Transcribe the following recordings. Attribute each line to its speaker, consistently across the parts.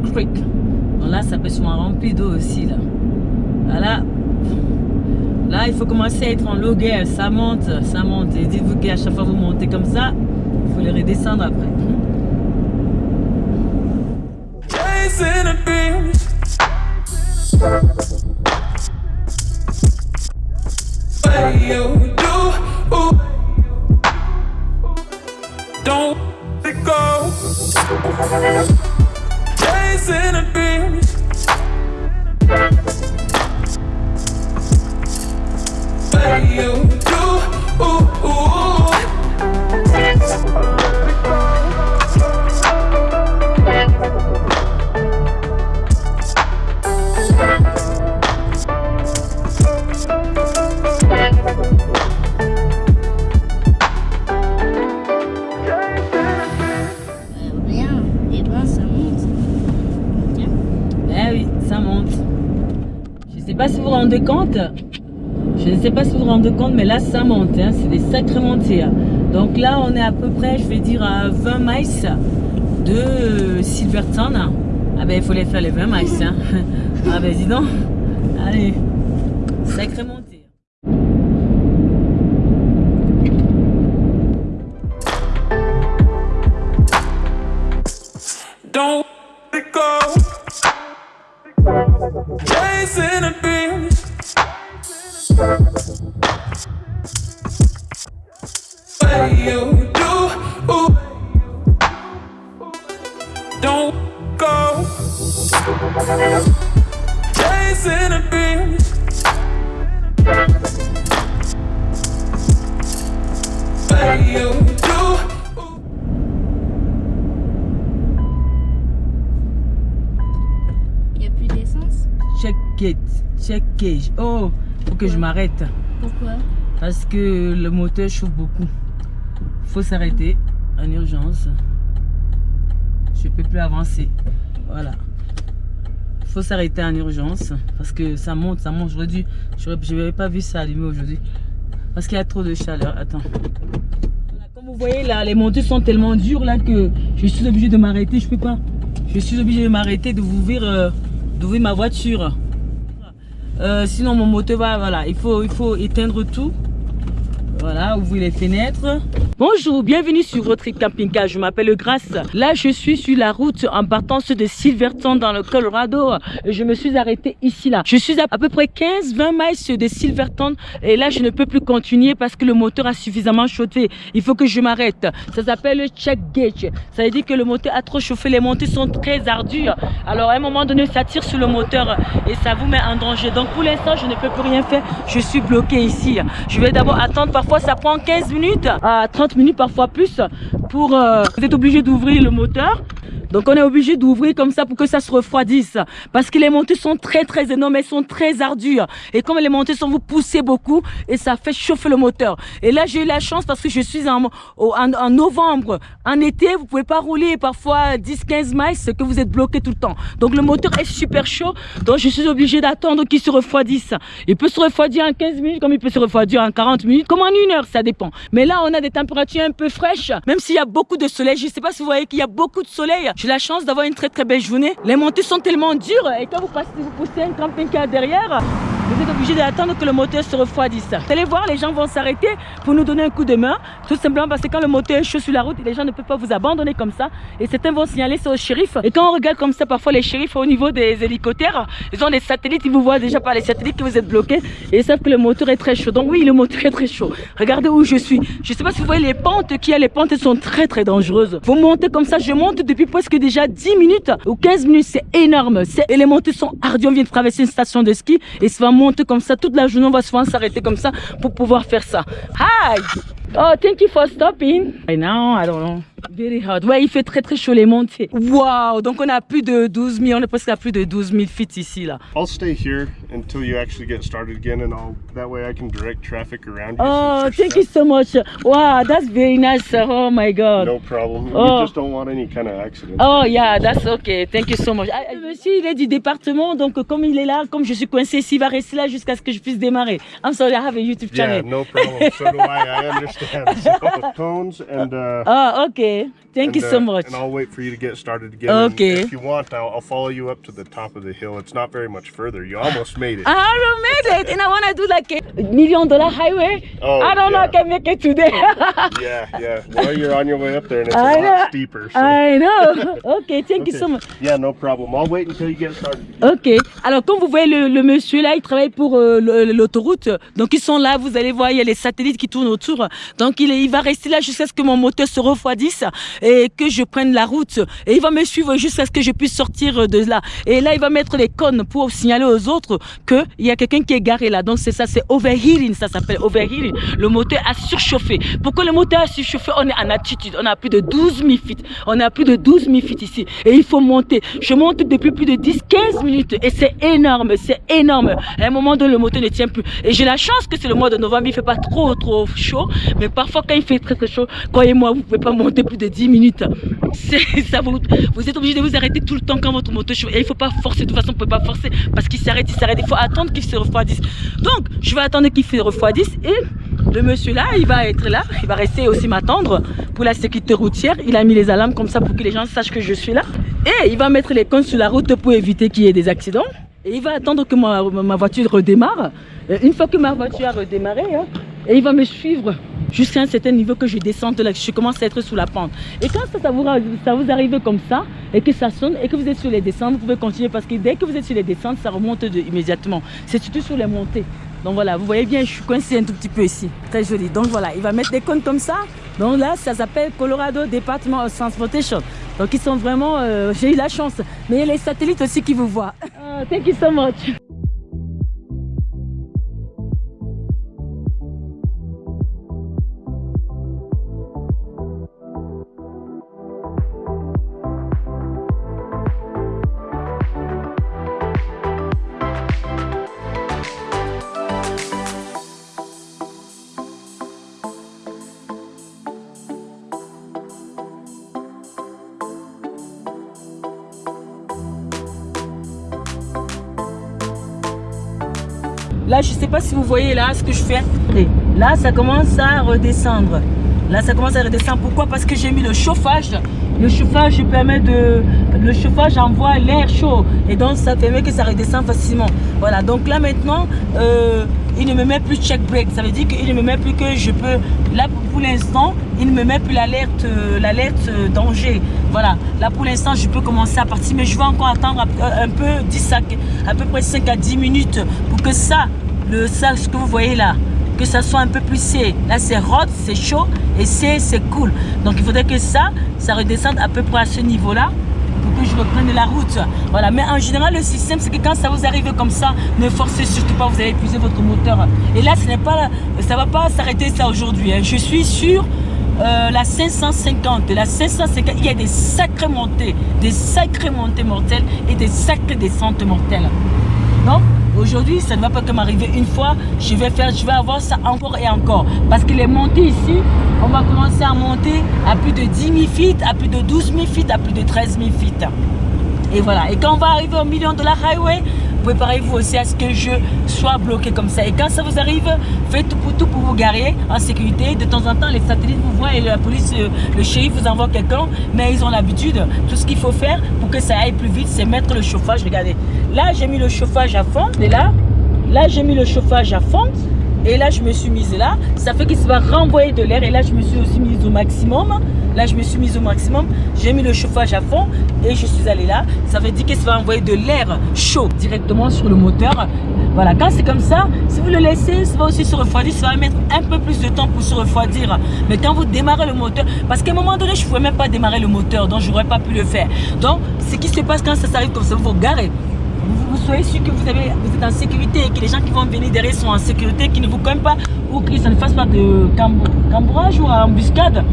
Speaker 1: Creek. Bon, là, ça peut se rempli d'eau aussi, là. Voilà. Là, il faut commencer à être en loguer. Ça monte, ça monte. Et dites-vous qu'à chaque fois vous montez comme ça, il faut les redescendre après.
Speaker 2: Don't let go. Chasing a
Speaker 1: pas si vous vous rendez compte. Je ne sais pas si vous vous rendez compte, mais là, ça monte. hein. C'est des sacrées montées. Donc là, on est à peu près, je vais dire, à 20 miles de Silverton. Ah ben, il faut les faire les 20 miles. hein. Ah ben, dis donc. Allez. Sacrée
Speaker 2: you do? Don't go. Chasing a dream. What you do? Ooh.
Speaker 3: Il n'y a plus d'essence?
Speaker 1: Check it. Check it. Oh, faut que je m'arrête.
Speaker 3: Pourquoi?
Speaker 1: Parce que le moteur chauffe beaucoup. Faut s'arrêter en urgence. Je peux plus avancer. Voilà. Faut s'arrêter en urgence parce que ça monte, ça monte. J'aurais dû, j'aurais- je n'avais pas vu ça allumer aujourd'hui parce qu'il y a trop de chaleur. Attends. Comme vous voyez là, les montées sont tellement dures là que je suis obligé de m'arrêter. Je peux pas. Je suis obligé de m'arrêter, de ouvrir, euh, d'ouvrir ma voiture. Euh, sinon mon moteur va, voilà, il faut, il faut éteindre tout. Voilà, ouvrez les fenêtres. Bonjour, bienvenue sur votre camping-car. Je m'appelle Grace. Là, je suis sur la route en partance de Silverton dans le Colorado. Je me suis arrêtée ici, là. Je suis à, à peu près 15-20 miles de Silverton. Et là, je ne peux plus continuer parce que le moteur a suffisamment chauffé. Il faut que je m'arrête. Ça s'appelle le check gauge. Ça veut dire que le moteur a trop chauffé. Les montées sont très ardues. Alors, à un moment donné, ça tire sur le moteur et ça vous met en danger. Donc, pour l'instant, je ne peux plus rien faire. Je suis bloqué ici. Je vais d'abord attendre. Parfois, ça prend 15 minutes à 30 minutes, parfois plus, pour... euh, vous êtes obligé d'ouvrir le moteur. Donc on est obligé d'ouvrir comme ça pour que ça se refroidisse. Parce que les montées sont très très énormes, elles sont très ardues. Et comme les montées sont, vous poussez beaucoup et ça fait chauffer le moteur. Et là j'ai eu la chance parce que je suis en, en, novembre. En été, vous pouvez pas rouler parfois 10-15 miles, c'est que vous êtes bloqué tout le temps. Donc le moteur est super chaud. Donc je suis obligé d'attendre qu'il se refroidisse. Il peut se refroidir en 15 minutes comme il peut se refroidir en 40 minutes, comme en une heure, ça dépend. Mais là on a des températures un peu fraîches, même s'il y a beaucoup de soleil. Je sais pas si vous voyez qu'il y a beaucoup de soleil. J'ai la chance d'avoir une très très belle journée. Les montées sont tellement dures et quand vous passez, vous poussez un camping-car derrière, Vous êtes obligé d'attendre que le moteur se refroidisse. Vous allez voir, les gens vont s'arrêter pour nous donner un coup de main. Tout simplement parce que quand le moteur est chaud sur la route, les gens ne peuvent pas vous abandonner comme ça. Et certains vont signaler ça au shérif. Et quand on regarde comme ça, parfois les shérifs au niveau des hélicoptères, ils ont des satellites, ils vous voient déjà par les satellites que vous êtes bloqué. Et ils savent que le moteur est très chaud. Donc oui, le moteur est très chaud. Regardez où je suis. Je ne sais pas si vous voyez les pentes qu'il y a. Les pentes sont très très dangereuses. Vous montez comme ça, je monte depuis presque déjà 10 minutes ou 15 minutes. C'est énorme. C'est- Et les montées sont ardues. On vient de traverser une station de ski et ça va monter comme ça toute la journée. On va souvent s'arrêter comme ça pour pouvoir faire ça. Hi! Oh, thank you for stopping. I know, I don't know. Very hot. Ouais, il fait très très chaud les montées. Wow, donc on a plus de 12 000, on est presque à plus de 12 000 feet ici là.
Speaker 4: I'll stay here until you actually get started again, and I'll that way I can direct traffic around you.
Speaker 1: Oh, thank you so much. Wow, that's very nice. Oh my God.
Speaker 4: No problem.
Speaker 1: Oh.
Speaker 4: We just don't want any kind of accident.
Speaker 1: Oh yeah, that's okay. Thank you so much. Monsieur, il est du département, donc comme il est là, comme je suis coincé ici, il va rester là jusqu'à ce que je puisse démarrer. I'm sorry, I have a YouTube
Speaker 4: Yeah,
Speaker 1: channel.
Speaker 4: no problem. So do I. I understand. So, tones and. Uh,
Speaker 1: Oh, okay. Thank you so
Speaker 4: uh,
Speaker 1: much.
Speaker 4: And I'll wait for you to get started again. and
Speaker 1: Okay.
Speaker 4: If you want, I'll, I'll follow you up to the top of the hill. It's not very much further. You almost made it.
Speaker 1: I haven't made it, and I want to do like a million dollar highway.
Speaker 4: Oh,
Speaker 1: I don't know. I can make it today.
Speaker 4: yeah, yeah. Well, you're on your way up there, and it's a
Speaker 1: I
Speaker 4: lot
Speaker 1: know.
Speaker 4: steeper. So.
Speaker 1: I know. Okay, thank you
Speaker 4: Okay.
Speaker 1: so much.
Speaker 4: Yeah, no problem. I'll wait until you get started.
Speaker 1: Ok. Alors, comme vous voyez, le, le monsieur là, il travaille pour euh, l'autoroute. Donc, ils sont là. Vous allez voir, il y a les satellites qui tournent autour. Donc, il, il va rester là jusqu'à ce que mon moteur se refroidisse et que je prenne la route. Et il va me suivre jusqu'à ce que je puisse sortir de là. Et là, il va mettre les cônes pour signaler aux autres qu'il y a quelqu'un qui est garé là. Donc, c'est ça, c'est overheating. Ça s'appelle overheating. Le moteur a surchauffé. Pourquoi le moteur a surchauffé? On est en altitude. On a plus de 12 000 feet. On a plus de 12 000 feet ici. Et il faut monter. Je monte depuis plus de 10-15 minutes. Et c'est énorme. C'est énorme. À un moment donné, le moteur ne tient plus. Et j'ai la chance que c'est le mois de novembre. Il fait pas trop, trop chaud. Mais parfois, quand il fait très, très chaud, croyez-moi, vous pouvez pas monter plus de 10 minutes. Ça. Vous, vous êtes obligé de vous arrêter tout le temps quand votre moteur chauffe. Et il faut pas forcer. De toute façon, vous pouvez pas forcer parce qu'il s'arrête, il s'arrête. Il faut attendre qu'il se refroidisse. Donc, je vais attendre qu'il se refroidisse et le monsieur là, il va être là, il va rester aussi m'attendre pour la sécurité routière. Il a mis les alarmes comme ça pour que les gens sachent que je suis là. Et il va mettre les cônes sur la route pour éviter qu'il y ait des accidents. Et il va attendre que ma, voiture redémarre. Une fois que ma voiture a redémarré, hein, et il va me suivre jusqu'à un certain niveau que je que je commence à être sous la pente. Et quand ça, ça vous, ça vous arrive comme ça, et que ça sonne, et que vous êtes sur les descentes, vous pouvez continuer parce que dès que vous êtes sur les descentes, ça remonte de- immédiatement. C'est surtout sur les montées. Donc voilà, vous voyez bien, je suis coincé un tout petit peu ici. Très joli. Donc voilà, il va mettre des cônes comme ça. Donc là, ça s'appelle Colorado Department of Transportation. Donc ils sont vraiment, euh, j'ai eu la chance. Mais il y a les satellites aussi qui vous voient. Ah, thank you so much. Là, je sais pas si vous voyez là ce que je fais. Là, ça commence à redescendre. Là, ça commence à redescendre. Pourquoi? Parce que j'ai mis le chauffage. Le chauffage permet de... Le chauffage envoie l'air chaud. Et donc, ça permet que ça redescende facilement. Voilà. Donc là, maintenant, euh, il ne me met plus check break. Ça veut dire qu'il ne me met plus que je peux... Là, pour l'instant, il ne me met plus l'alerte euh, l'alerte euh, danger. Voilà. Là, pour l'instant, je peux commencer à partir. Mais je vais encore attendre un, un peu 10 à, à peu près 5 à 10 minutes pour que ça, le, ça, ce que vous voyez là, que ça soit un peu plus C. Là, c'est hot, c'est chaud et c'est cool. Donc, il faudrait que ça, ça redescende à peu près à ce niveau-là pour que je reprenne la route. Voilà. Mais en général, le système, c'est que quand ça vous arrive comme ça, ne forcez surtout pas, vous allez épuiser votre moteur. Et là, ce n'est pas, ça va pas s'arrêter ça aujourd'hui. hein. Je suis sur euh, la 550. La 550, il y a des sacrées montées, des sacrées montées mortelles et des sacrées descentes mortelles. Donc, aujourd'hui, ça ne va pas que m'arriver une fois. Je vais avoir ça encore et encore. Parce que les montées ici, on va commencer à monter à plus de 10 000 feet, à plus de 12 000 feet, à plus de 13 000 feet. Et voilà. Et quand on va arriver au million de la highway, préparez-vous aussi à ce que je sois bloqué comme ça. Et quand ça vous arrive, faites tout pour vous garer en sécurité. De temps en temps, les satellites vous voient et la police, euh, le shérif vous envoie quelqu'un. Mais ils ont l'habitude. Tout ce qu'il faut faire pour que ça aille plus vite, c'est mettre le chauffage. Regardez. Là, j'ai mis le chauffage à fond. Et là, Là, j'ai mis le chauffage à fond. Et là, je me suis mise là. Ça fait qu'il va renvoyer de l'air. Et là, je me suis aussi mise au maximum. Là, je me suis mise au maximum. J'ai mis le chauffage à fond et je suis allée là. Ça veut dire qu'il va envoyer de l'air chaud directement sur le moteur. Voilà, quand c'est comme ça, si vous le laissez, ça va aussi se refroidir. Ça va mettre un peu plus de temps pour se refroidir. Mais quand vous démarrez le moteur, parce qu'à un moment donné, je ne pouvais même pas démarrer le moteur, donc je n'aurais pas pu le faire. Donc, ce qui se passe quand ça s'arrive comme ça, vous vous garez vous, soyez sûr que vous, avez, êtes en sécurité et que les gens qui vont venir derrière sont en sécurité, qui ne vous cognent pas ou ça ne fasse pas de cambrage ou embuscade.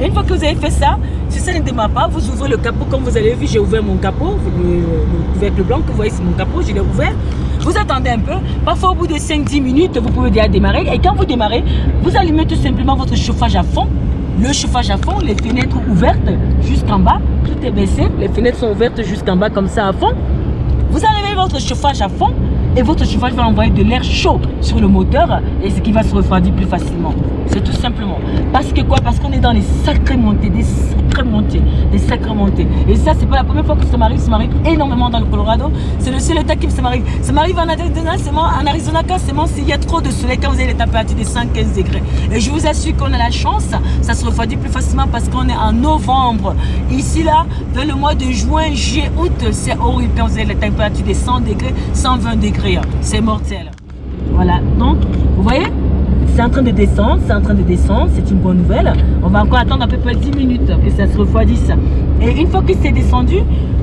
Speaker 1: Une fois que vous avez fait ça, si ça ne démarre pas, vous ouvrez le capot. Comme vous avez vu, j'ai ouvert mon capot, le, le couvercle blanc que vous voyez, c'est mon capot, je l'ai ouvert. Vous attendez un peu. Parfois, au bout de 5-10 minutes, vous pouvez déjà démarrer. Et quand vous démarrez, vous allumez tout simplement votre chauffage à fond. Le chauffage à fond, les fenêtres ouvertes jusqu'en bas. Tout est baissé. Les fenêtres sont ouvertes jusqu'en bas comme ça à fond. Vous allumez votre chauffage à fond et votre chauffage va envoyer de l'air chaud sur le moteur et ce qui va se refroidir plus facilement. C'est tout simplement. Parce que quoi? Parce qu'on est dans les sacrées montées, des Et ça, c'est pas la première fois que ça m'arrive. Ça m'arrive énormément dans le Colorado. C'est le seul état qui m'arrive. Ça m'arrive en Arizona, seulement en Arizona quand seulement s'il y a trop de soleil, quand vous avez les températures de 115 degrés. Et je vous assure qu'on a la chance, ça se refroidit plus facilement parce qu'on est en novembre. Ici, là, vers le mois de juin, juillet, août, c'est horrible quand vous avez les températures de 100 degrés, 120 degrés. C'est mortel. Voilà, donc, vous voyez? C'est en train de descendre, c'est en train de descendre, c'est une bonne nouvelle. On va encore attendre à peu près 10 minutes que ça se refroidisse. Et une fois que c'est descendu,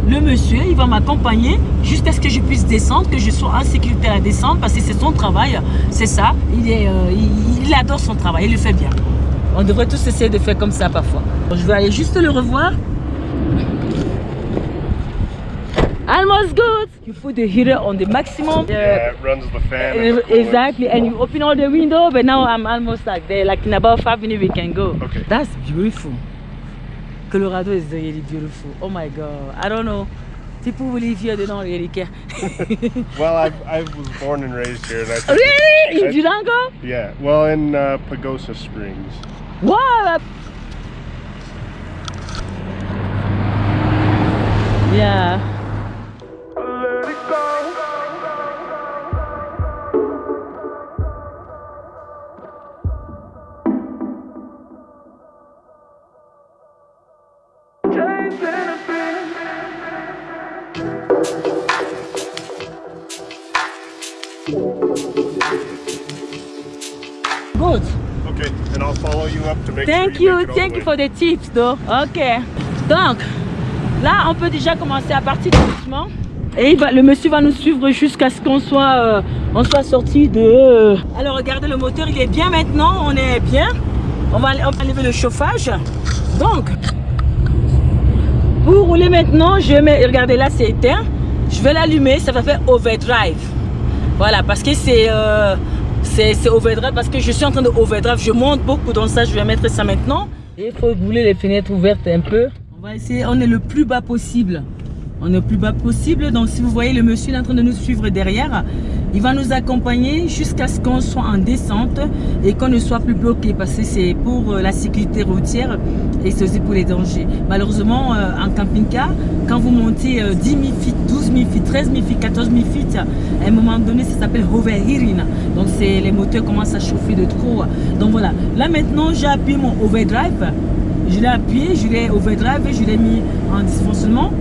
Speaker 1: le monsieur, il va m'accompagner jusqu'à ce que je puisse descendre, que je sois en sécurité à la descente, parce que c'est son travail, c'est ça. Il, euh, il adore son travail, il le fait bien. On devrait tous essayer de faire comme ça parfois. Je vais aller juste le revoir. Almost good. You put the heater on the maximum.
Speaker 4: Yeah, it runs the fan. and
Speaker 1: Uh. Exactly, and you open all the window, but now I'm almost like there. Like in about five minutes, we can go.
Speaker 4: Okay.
Speaker 1: That's beautiful. Colorado is really beautiful. Oh my god, I don't know. People who live here, they don't really care.
Speaker 4: Well, I, I was born and raised here. And I think,
Speaker 1: really? In
Speaker 4: I-
Speaker 1: Durango?
Speaker 4: Yeah, well, in uh, Pagosa Springs.
Speaker 1: Wow! Yeah. Good.
Speaker 4: Okay, and I'll follow you up to make
Speaker 1: Thank
Speaker 4: sure you, make
Speaker 1: thank you for the tips though. Ok. Donc, là, on peut déjà commencer à partir doucement. Et il va, le monsieur va nous suivre jusqu'à ce qu'on soit, euh, on soit sorti de... euh, Alors, regardez, le moteur, il est bien maintenant. On est bien. On va, on va enlever le chauffage. Donc, pour rouler maintenant, je mets... Regardez, là, c'est éteint. Je vais l'allumer. Ça va faire overdrive. Voilà, parce que c'est... euh, c'est overdrive parce que je suis en train de overdrive. Je monte beaucoup dans ça. Je vais mettre ça maintenant. Il faut rouler les fenêtres ouvertes un peu. On va essayer. On est le plus bas possible. On est le plus bas possible. Donc, si vous voyez le monsieur il est en train de nous suivre derrière, il va nous accompagner jusqu'à ce qu'on soit en descente et qu'on ne soit plus bloqué parce que c'est pour euh, la sécurité routière et c'est aussi pour les dangers. Malheureusement, euh, en camping-car, quand vous montez euh, 10 000 feet, 12 000 feet, 13 000 feet, 14 000 feet, à un moment donné, ça s'appelle overheating. Donc, les moteurs commencent à chauffer de trop. Donc, voilà. Là, maintenant, j'ai appuyé mon overdrive. Je l'ai appuyé, je l'ai overdrive je l'ai mis en dysfonctionnement.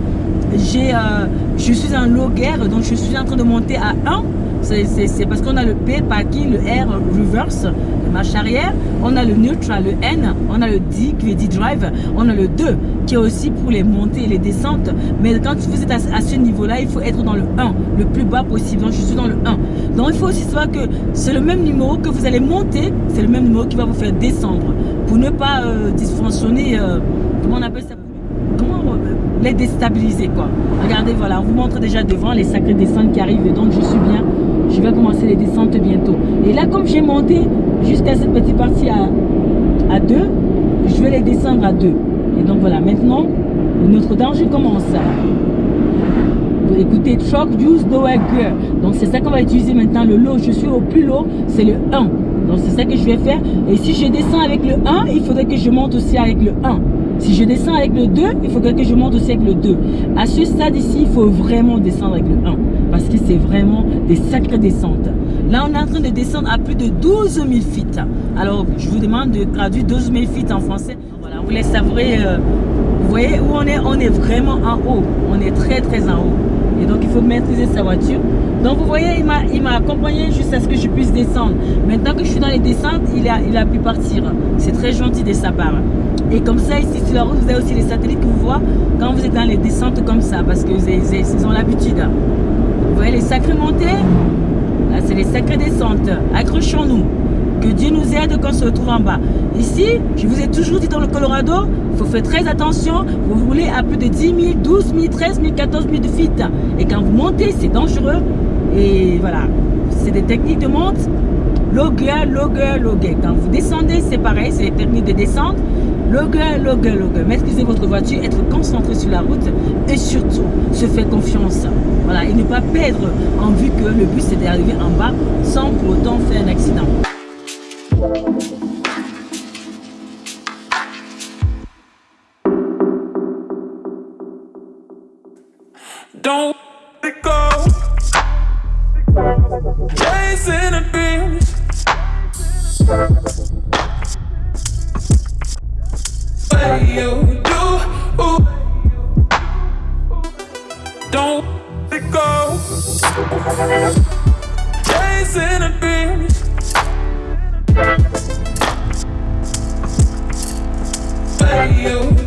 Speaker 1: Euh, je suis en low gear, donc je suis en train de monter à 1. C'est- parce qu'on a le P, parking, le R, reverse, le marche arrière. On a le neutral, le N. On a le D, qui est D-drive. On a le 2, qui est aussi pour les montées et les descentes. Mais quand vous êtes à, ce niveau-là, il faut être dans le 1, le plus bas possible. Donc je suis dans le 1. Donc il faut aussi savoir que c'est le même numéro que vous allez monter, c'est le même numéro qui va vous faire descendre. Pour ne pas euh, dysfonctionner, euh, comment on appelle ça? Comment euh, les déstabiliser quoi. Regardez, voilà, on vous montre déjà devant les sacrées descentes qui arrivent. Donc je suis bien. Je vais commencer les descentes bientôt. Et là, comme j'ai monté jusqu'à cette petite partie à, à 2, je vais les descendre à 2. Et donc voilà, maintenant, notre danger commence. Écoutez Truck Use Gear. Donc c'est ça qu'on va utiliser maintenant. Le low, je suis au plus low, c'est le 1. Donc c'est ça que je vais faire. Et si je descends avec le 1, il faudrait que je monte aussi avec le 1. Si je descends avec le 2, il faudrait que je monte aussi avec le 2. À ce stade ici, il faut vraiment descendre avec le 1. Parce que c'est vraiment des sacrées descentes. Là, on est en train de descendre à plus de 12 000 feet. Alors, je vous demande de traduire 12 000 feet en français. Voilà, vous laisse savourer. euh, vous voyez où on est? On est vraiment en haut. On est très, très en haut. Et donc, il faut maîtriser sa voiture. Donc, vous voyez, il m'a accompagné jusqu'à ce que je puisse descendre. Maintenant que je suis dans les descentes, il a, il a pu partir. C'est très gentil de sa part. Et comme ça, ici sur la route, vous avez aussi les satellites que vous voyez quand vous êtes dans les descentes comme ça, parce que ils ont l'habitude. Vous voyez les sacrées montées Là, c'est les sacrées descentes. Accrochons-nous. Que Dieu nous aide quand on se retrouve en bas. Ici, je vous ai toujours dit dans le Colorado, il faut faire très attention. Vous roulez à plus de 10 000, 12 000, 13 000, 14 000 de feet. Et quand vous montez, c'est dangereux. Et voilà, c'est des techniques de monte. Loguer, loguer, loguer. Quand vous descendez, c'est pareil, c'est des de descente. Loguer, loguer, loguer. Maîtriser votre voiture, être concentré sur la route et surtout se faire confiance. Voilà, et ne pas perdre en vue que le but c'est d'arriver en bas sans pour autant faire un accident.
Speaker 2: Don't way you do. Don't let go. Chasing a dream. You